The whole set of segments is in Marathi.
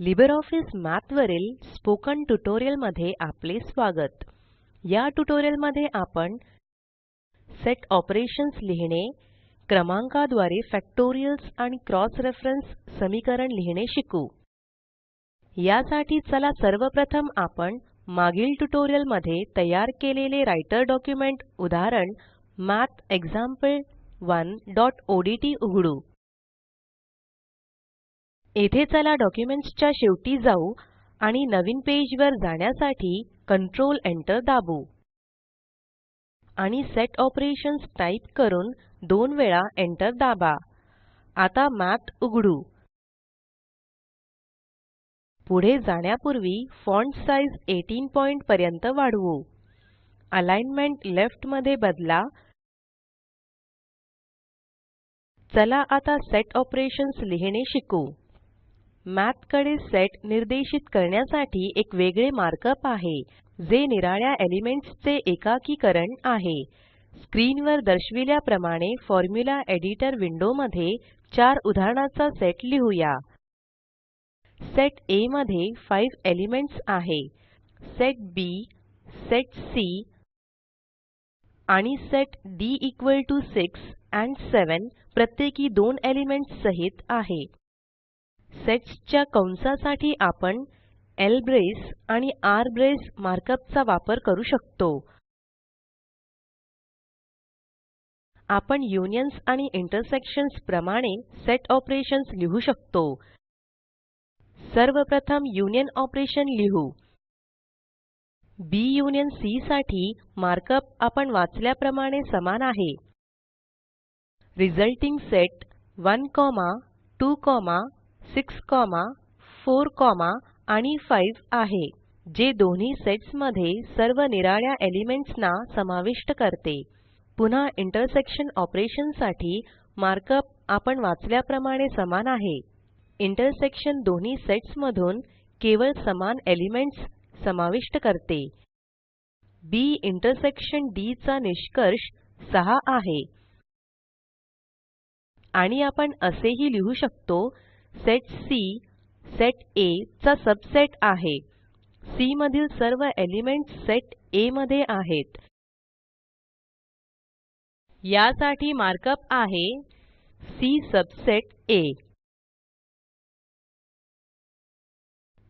LibreOffice Math वरील स्पोकन ट्युटोरियलमध्ये आपले स्वागत. या ट्युटोरियलमध्ये आपण सेट ऑपरेशन्स लिहिणे क्रमांकाद्वारे फॅक्टोरियल्स आणि क्रॉस रेफरन्स समीकरण लिहिणे शिकू. यासाठी चला सर्वप्रथम आपण मागील ट्युटोरियलमध्ये तयार केलेले राइटर डॉक्युमेंट उदाहरण mathexample1ओडीटी उघडू. येथे चला डॉक्युमेंट्स च्या शेवटी जाऊ आणि नवीन पेज वर जाण्यासाठी कंट्रोल एंटर दाबू. आणि सेट ऑपरेशन्स टाइप करून दोन वेळा एंटर दाबा. आता मठ उघडू. पुढे जाण्यापूर्वी फॉन्ट साइज 18 पॉइंट पर्यंत वाढवू. अलाइनमेंट लेफ्टमध्ये बदला. चला आता सेट ऑपरेशन्स लिहिणे शिकू. मठकडे सेट निर्देशित करण्यासाठी एक वेगळे मार्कअप आहे जे निराळ्या एलिमेंट्स चे एकाकीकरण आहे. स्क्रीनवर दर्शविल्याप्रमाणे फॉर्म्युला एडिटर विंडोमध्ये चार उदाहरणाचा सेट लिहूया. सेट आ मध्ये 5 एलिमेंट्स आहे. सेट बी सेट सी आणि set D equal to 6 and 7 प्रत्येकी दोन एलिमेंट्स सहित आहे. सेट्स च्या कंसासाठी आपण ल्ब्रेस आणि आरब्रेस मार्कअप चा वापर करू शकतो. आपण युनियन्स आणि इंटरसेक्शन्स प्रमाणे सेट ऑपरेशन्स लिहू शकतो. सर्वप्रथम युनियन ऑपरेशन लिहू. बी युनियन सी साठी मार्कअप आपण वाचल्याप्रमाणे समान आहे. रिझल्टिंग सेट 1 2 6 4 आणि 5 आहे जे दोन्ही सेट्समध्ये सर्व निराळ्या एलिमेंट्स ना समाविष्ट करते. पुन्हा इंटरसेक्शन ऑपरेशनसाठी मार्कअप आपण वाचल्याप्रमाणे समान आहे. इंटरसेक्शन दोन्ही सेट्स मधून केवळ समान एलिमेंट्स समाविष्ट करते. बी इंटरसेक्शन डी चा निष्कर्ष 6 आहे. आणि आपण असेही लिहू शकतो सेट सी सेट A चा सबसेट आहे. सी मधील सर्व एलिमेंट्स सेट A मध्ये आहेत. यासाठी मार्कअप आहे. सी सबसेट A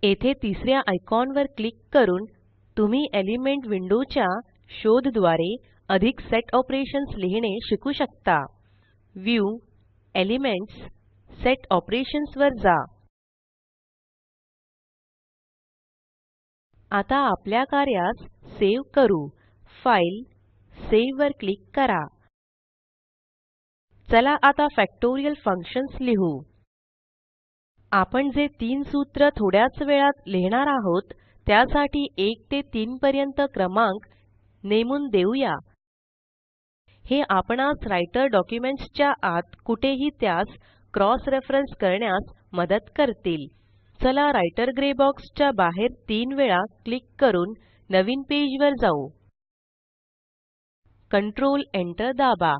येथे तिसऱ्या आयकॉनवर क्लिक करून तुम्ही एलिमेंट विंडोच्या शोधद्वारे अधिक सेट ऑपरेशन्स लिहिणे शिकू शकता. व्ह्यू एलिमेंट्स सेट ऑपरेशन्स वर जा. आता आपल्या कार्यास सेव करू. फाईल सावे वर क्लिक करा. चला आता फॅक्टोरियल फंक्शन्स लिहू. आपण जे तीन सूत्र थोड्याच वेळात लिहिणार आहोत त्यासाठी 1 ते 3 पर्यंत क्रमांक नेमून देऊया. हे आपणास राइटर डॉक्युमेंट्स च्या आत कुठेही त्यास क्रॉस रेफरन्स करण्यास मदत करतील. चला राइटर ग्रे बॉक्स च्या बाहेर तीन वेळा क्लिक करून नवीन पेज वर जाऊ. कंट्रोल Enter दाबा.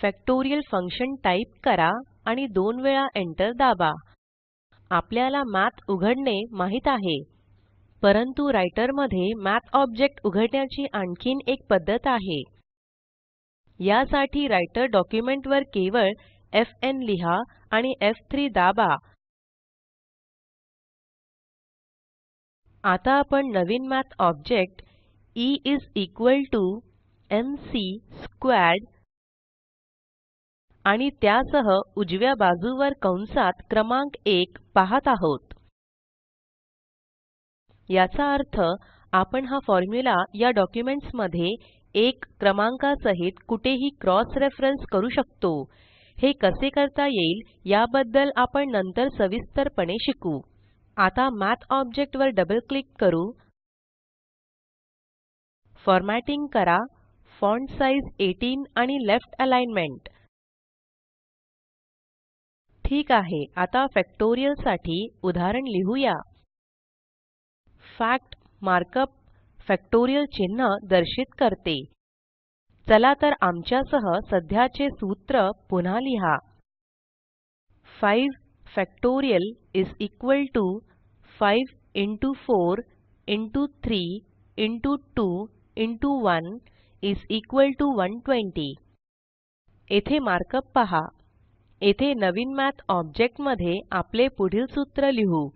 फॅक्टोरियल फंक्शन टाइप करा आणि दोन वेळा एंटर दाबा. आपल्याला मठ उघडणे माहीत आहे. परंतु राइटरमध्ये मठ ऑब्जेक्ट उघडण्याची आणखीन एक पद्धत आहे. यासाठी राइटर डॉक्युमेंट वर केवळ एफएन लिहा आणि एफ3 दाबा. आता आपण नवीन Math object E is equal to M C squared आणि त्यासह उजव्या बाजूवर कंसात क्रमांक 1 पाहत आहोत. याचा अर्थ आपण हा फॉर्म्युला या डॉक्युमेंट्समध्ये 1 क्रमांकासहित कुठेही क्रॉस रेफरन्स करू शकतो. हे कसे करता येईल याबद्दल आपण नंतर सविस्तरपणे शिकू. आता मठ ऑब्जेक्ट वर डबल क्लिक करू. फॉर्मॅटिंग करा. फॉन्ट साइज़ 18 आणि लेफ्ट अलाइनमेंट. ठीक आहे आता फॅक्टोरियलसाठी उदाहरण लिहूया. फॅक्ट मार्कअप फॅक्टोरियल चिन्ह दर्शित करते. चला तर आमच्या सह सध्याचे सूत्र पुन्हा लिहा. 5 factorial is equal to 5 into 4 into 3 into 2 into 1 is equal to 120 येथे मार्कअप पहा. येथे नवीन मठ ऑब्जेक्टमध्ये आपले पुढील सूत्र लिहू.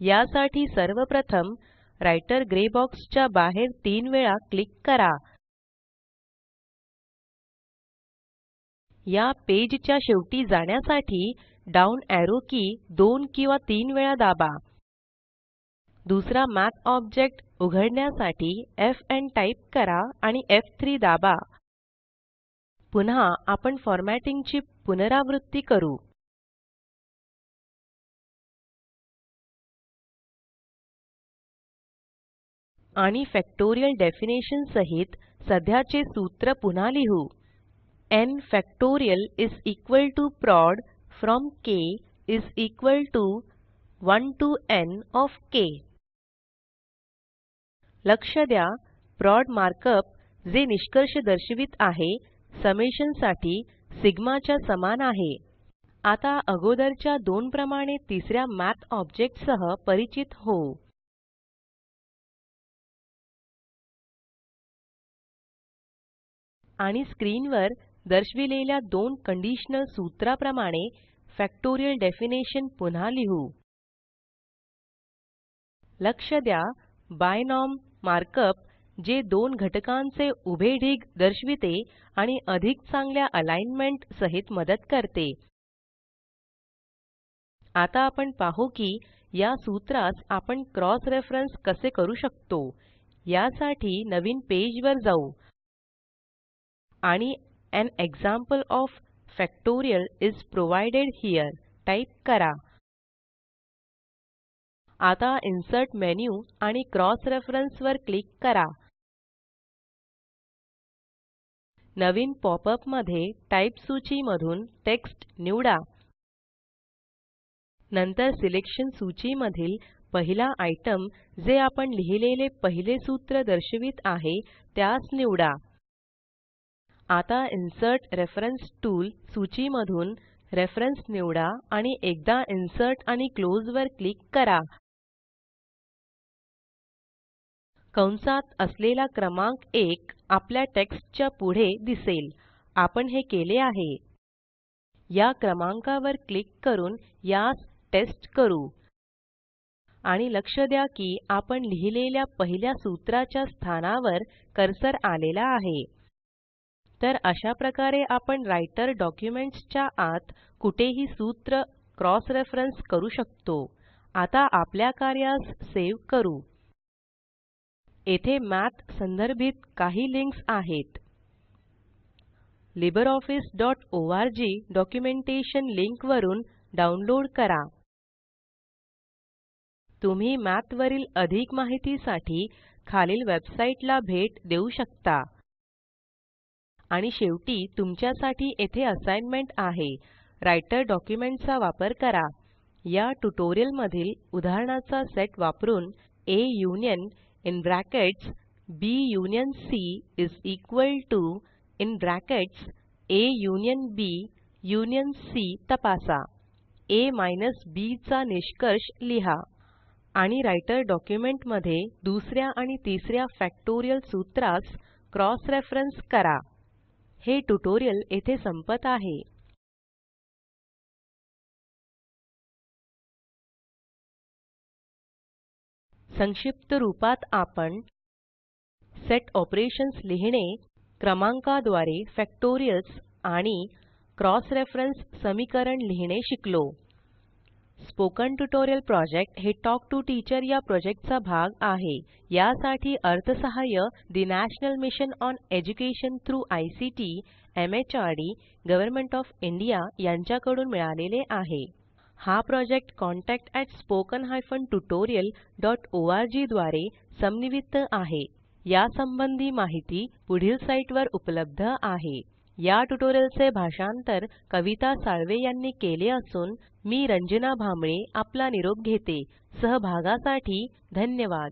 यासाठी सर्वप्रथम राइटर ग्रे बॉक्स च्या बाहेर तीन वेळा क्लिक करा. या पेज च्या शेवटी जाण्यासाठी डाउन एरो की दोन किंवा तीन वेळा दाबा. दुसरा मठ ऑब्जेक्ट उघडण्यासाठी एफएन टाइप करा आणि एफ3 दाबा. पुन्हा आपण फॉर्मॅटिंग ची पुनरावृत्ती करू. आणि फॅक्टोरियल डेफिनिशन सहित सध्याचे सूत्र पुन्हा लिहू. N factorial is equal to prod from K is equal to 1 to N of K लक्ष द्या प्रॉड मार्कअप जे निष्कर्ष दर्शवित आहे समेशनसाठी सिग्मा च्या समान आहे. आता अगोदरच्या दोन प्रमाणे तिसऱ्या मठ ऑब्जेक्ट सह परिचित होऊ आणि स्क्रीनवर दर्शविलेल्या दोन कंडिशनल सूत्राप्रमाणे फॅक्टोरियल डेफिनिशन पुन्हा लिहू. लक्ष द्या बायनॉम मार्कअप जे दोन घटकांचे उभे ढीग दर्शविते आणि अधिक चांगल्या अलाइनमेंट सहित मदत करते. आता आपण पाहू की या सूत्रास आपण क्रॉस रेफरन्स कसे करू शकतो यासाठी नवीन पेज वर जाऊ. आणि an example of factorial is provided here. Type करा. आता इन्सर्ट मेन्यू आणि क्रॉस रेफरन्स वर क्लिक करा. नवीन पॉपअपमध्ये टाइप सूची मधून टेक्स्ट निवडा. नंतर सिलेक्शन सूची मधील पहिला आयटम जे आपण लिहिलेले पहिले सूत्र दर्शवित आहे त्यास निवडा. आता इन्सर्ट रेफरन्स टूल सूची मधून रेफरन्स निवडा आणि एकदा इन्सर्ट आणि क्लोज वर क्लिक करा. कंसात असलेला क्रमांक 1 आपल्या टेक्स्ट च्या पुढे दिसेल. आपण हे केले आहे. या क्रमांकावर क्लिक करून यास टेस्ट करू. आणि लक्ष द्या की आपण लिहिलेल्या पहिल्या सूत्राच्या स्थानावर कर्सर आलेला आहे. तर अशा प्रकारे आपण राइटर डॉक्युमेंट्स च्या आत कुठेही सूत्र क्रॉस रेफरन्स करू शकतो. आता आपल्या कार्यास सेव करू. येथे मठ संदर्भित काही लिंक्स आहेत. libreofficeओआरजी डॉक्युमेंटेशन लिंक वरून डाउनलोड करा. तुम्ही मठ वरील अधिक माहितीसाठी खालील वेबसाईटला भेट देऊ शकता. आणि शेवटी तुमच्यासाठी येथे असाइनमेंट आहे. राइटर डॉक्युमेंट चा वापर करा. या ट्युटोरियल मधील उदाहरणाचा सेट वापरून A union in brackets B union C is equal to in brackets A union B union C तपासा. आ बी चा निष्कर्ष लिहा. आणि राइटर डॉक्युमेंटमध्ये दुसऱ्या आणि तिसऱ्या फॅक्टोरियल सूत्रास क्रॉस रेफरन्स करा. हे ट्यूटोरियल येथे संपत आहे. संक्षिप्त रूपात आपण सेट ऑपरेशन्स लिहिणे क्रमांकाद्वारे फॅक्टोरियल्स आणि क्रॉस रेफरन्स समीकरण लिहिणे शिकलो. स्पोकन ट्युटोरियल प्रॉजेक्ट हे टॉक टू टीचर या प्रॉजेक्टचा भाग आहे. यासाठी अर्थसहाय्य the National Mission on Education through ICT MHRD Government of India यांच्याकडून मिळालेले आहे. हा प्रॉजेक्ट contactspoken tutorialorg द्वारे समन्वित आहे. यासंबंधी माहिती पुढील साईटवर उपलब्ध आहे. या ट्युटोरियलचे भाषांतर कविता साळवे यांनी केले असून मी रंजना भांबळे आपला निरोप घेते. सहभागासाठी धन्यवाद.